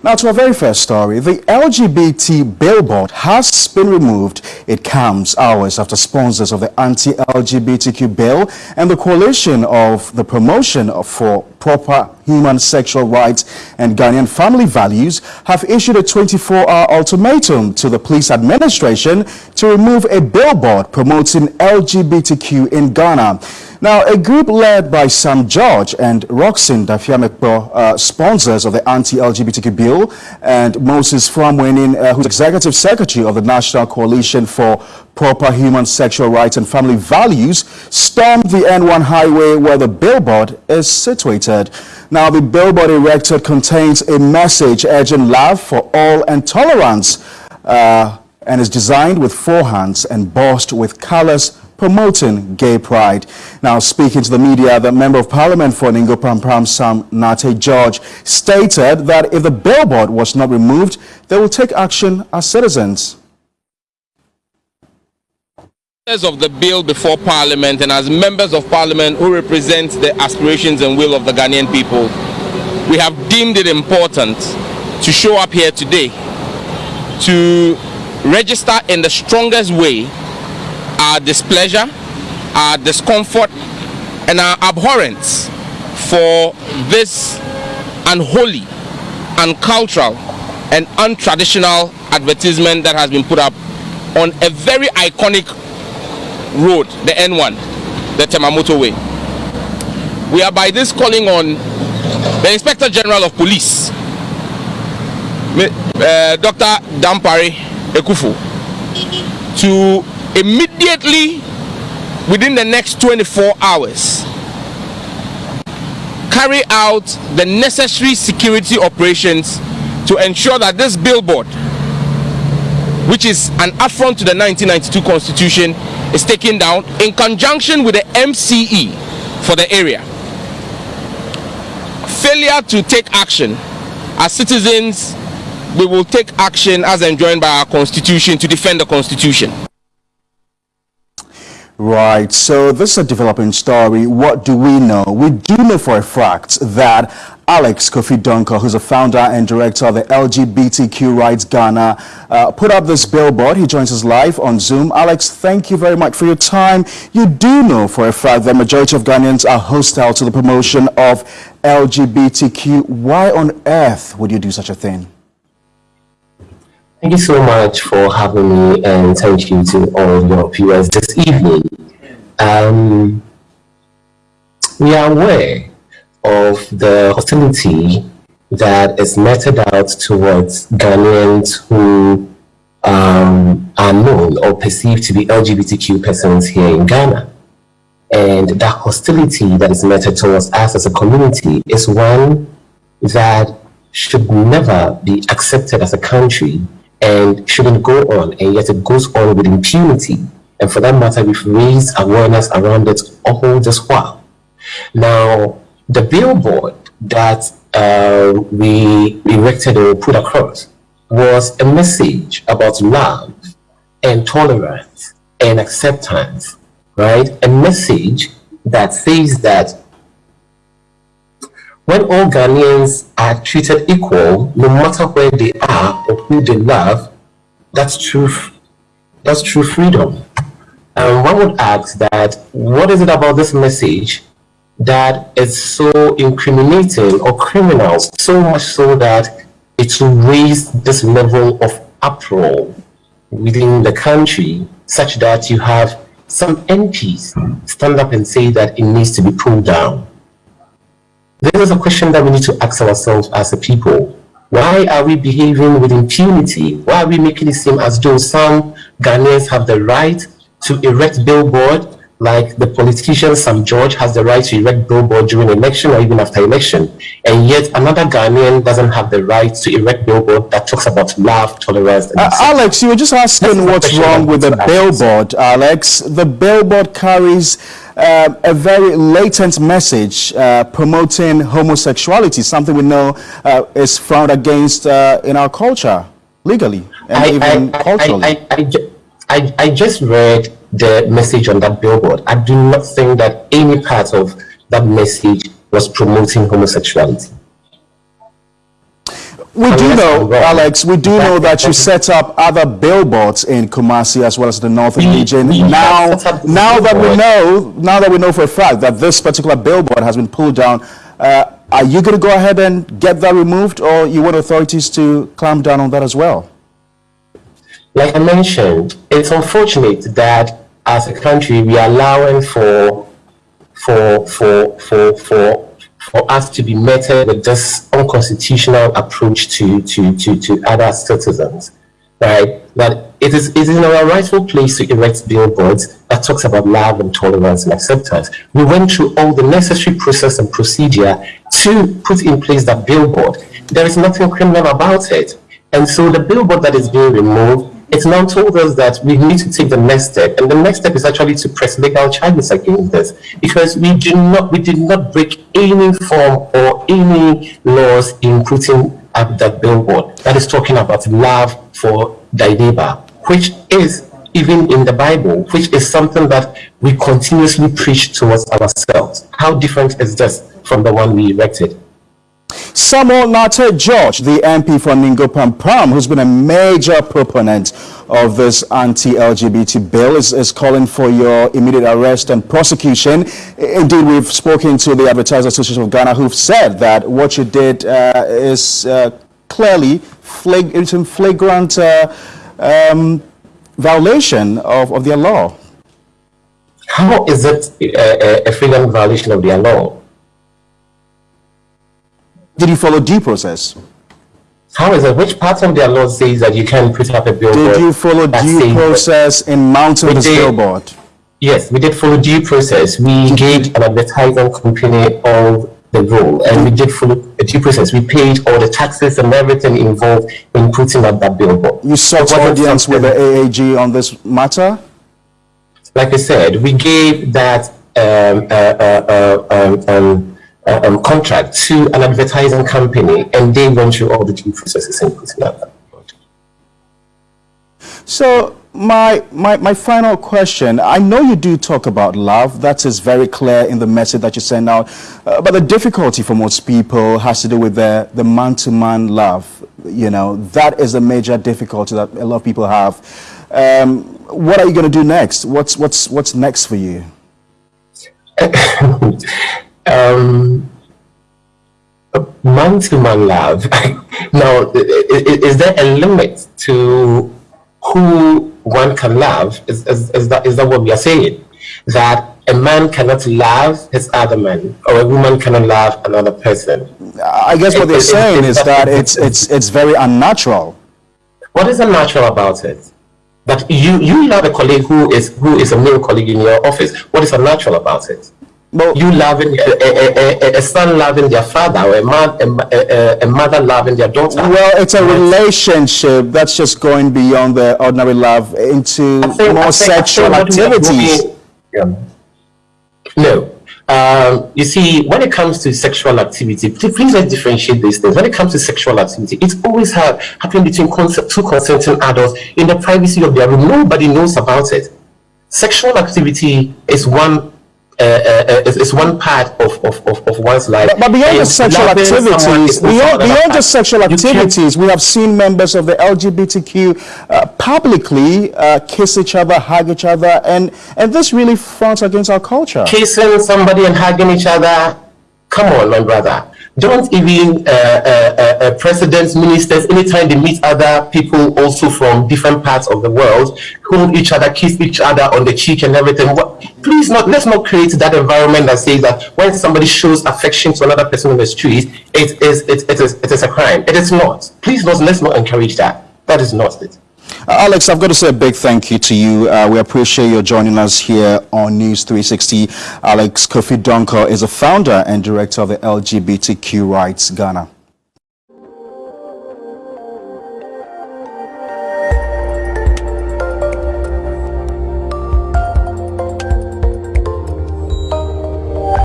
Now to our very first story, the LGBT billboard has been removed. It comes hours after sponsors of the anti-LGBTQ bill and the coalition of the promotion for proper human sexual rights and Ghanaian family values have issued a 24-hour ultimatum to the police administration to remove a billboard promoting LGBTQ in Ghana. Now, a group led by Sam George and Rockson Dafeamekpor, uh, sponsors of the anti-LGBTQ bill, and Moses Foh-Amoaning, uh, who's executive secretary of the National Coalition for Proper Human Sexual Rights and Family Values, stormed the N1 highway where the billboard is situated. Now, the billboard erected contains a message urging love for all and tolerance, uh, and is designed with four hands and bossed with colors promoting gay pride. Now, speaking to the media, the Member of Parliament for Ningo Prampram, Sam Nartey George, stated that if the billboard was not removed, they will take action as citizens. of the bill before Parliament and as members of Parliament who represent the aspirations and will of the Ghanaian people, we have deemed it important to show up here today to register in the strongest way our displeasure, our discomfort, and our abhorrence for this unholy, uncultural, and untraditional advertisement that has been put up on a very iconic road, the N1, the Tema Motorway. We are by this calling on the Inspector General of Police, uh, Dr. Dampare Akuffo, to immediately within the next 24 hours carry out the necessary security operations to ensure that this billboard which is an affront to the 1992 constitution is taken down in conjunction with the MCE for the area. Failure to take action. As citizens we will take action as enjoined by our constitution to defend the constitution Right, so this is a developing story. What do we know? We do know for a fact that Alex Kofi Donkor, who's a founder and director of the LGBTQ Rights Ghana, uh, put up this billboard. He joins us live on Zoom. Alex, thank you very much for your time. You do know for a fact that majority of Ghanaians are hostile to the promotion of LGBTQ. Why on earth would you do such a thing? Thank you so much for having me and thank you to all of your viewers this evening. Um, we are aware of the hostility that is meted out towards Ghanaians who um, are known or perceived to be LGBTQ persons here in Ghana. And that hostility that is meted towards us as a community is one that should never be accepted as a country and shouldn't go on, and yet it goes on with impunity. And for that matter, we've raised awareness around it all this while. Now, the billboard that uh, we erected or put across was a message about love and tolerance and acceptance, right? A message that says that when all Ghanaians are treated equal, no matter where they are or who they love, that's true, that's true freedom. And one would ask that, what is it about this message that is so incriminating or criminal, so much so that it will raise this level of uproar within the country, such that you have some MPs stand up and say that it needs to be pulled down. This is a question that we need to ask ourselves as a people. Why are we behaving with impunity? Why are we making it seem as though some Ghanaians have the right to erect billboard like the politician Sam George has the right to erect billboard during election or even after election, and yet another Ghanaian doesn't have the right to erect billboard that talks about love, tolerance. Uh, Alex, you were just asking what's wrong with the billboard, Alex. The billboard carries uh, a very latent message uh, promoting homosexuality, something we know uh, is frowned against uh, in our culture, legally and I, even I, culturally. I, I, I, I just read the message on that billboard. I do not think that any part of that message was promoting homosexuality. We do know, Alex, we do know that you set up other billboards in Kumasi as well as the northern region. Now, have set up this now that we know, now that we know for a fact that this particular billboard has been pulled down, uh, are you going to go ahead and get that removed, or you want authorities to clamp down on that as well? like I mentioned, it's unfortunate that as a country we are allowing for for for for for for us to be met with this unconstitutional approach to to to, to other citizens, right? That it is it is in our rightful place to erect billboards that talks about love and tolerance and acceptance. We went through all the necessary process and procedure to put in place that billboard. There is nothing criminal about it. And so the billboard that is being removed, it's now told us that we need to take the next step. And the next step is actually to press legal charges against this. Because we do not we did not break any form or any laws in putting up that billboard that is talking about love for thy neighbor, which is even in the Bible, which is something that we continuously preach towards ourselves. How different is this from the one we erected? Samuel Nartey George, the MP for Ningo Pram, who's been a major proponent of this anti-LGBT bill, is, is calling for your immediate arrest and prosecution. Indeed, we've spoken to the Advertisers Association of Ghana, who've said that what you did uh, is uh, clearly flag it's in flagrant uh, um, violation of, of their law. How is it a, a, freedom violation of their law? Did you follow due process? How is it? Which part of their law says that you can put up a billboard? Did you follow due process in mounting this billboard? Yes, we did follow due process. We engaged an advertising company of the role, and we did follow a due process. We paid all the taxes and everything involved in putting up that billboard. You sought audience with the AAG on this matter? like I said, we gave that um, uh, uh, uh, um, um, uh, um, contract to an advertising company, and they went through all the due processes and put that. So my, my, my final question, I know you do talk about love, that is very clear in the message that you send out, uh, but the difficulty for most people has to do with the, the man-to-man love, you know, that is a major difficulty that a lot of people have. Um, what are you going to do next? What's, what's, what's next for you? um, man-to-man love. now, i- i- is there a limit to who one can love? Is, is, is, that, is that what we are saying? That a man cannot love his other man, or a woman cannot love another person? I guess what It- they're it- saying it- is that it's, it's, it's very unnatural. What is unnatural about it? That you, you love a colleague who is who is a male colleague in your office. What is unnatural about it? Well, you loving a, a, a, a son loving their father or a, ma- a, a, a mother loving their daughter. Well, it's a relationship that's just going beyond the ordinary love into think- more think- sexual what we are activities. doing- Yeah. No. Um, you see, when it comes to sexual activity, please please let's differentiate these things. When it comes to sexual activity, it's always ha- happening between two consenting adults in the privacy of their room. Nobody knows about it. Sexual activity is one uh, uh, uh, is one part of, of, of, of one's life. But, but beyond the sexual activities, beyond, beyond just sexual activities, we have seen members of the LGBTQ uh, publicly uh, kiss each other, hug each other, and, and this really fronts against our culture. kissing somebody and hugging each other. Come on, my brother. Don't even uh, uh, uh, uh, presidents, ministers, anytime they meet other people also from different parts of the world, hold each other, kiss each other on the cheek and everything. What, please not, let's not create that environment that says that when somebody shows affection to another person on the street, it is, it, it is, it is a crime. It is not. Please not, let's not encourage that. That is not it. Uh, Alex, I've got to say a big thank you to you. Uh, we appreciate your joining us here on News 360. Alex Kofi Donkor is a founder and director of the LGBTQ Rights Ghana.